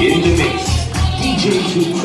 In the mix, DJ 2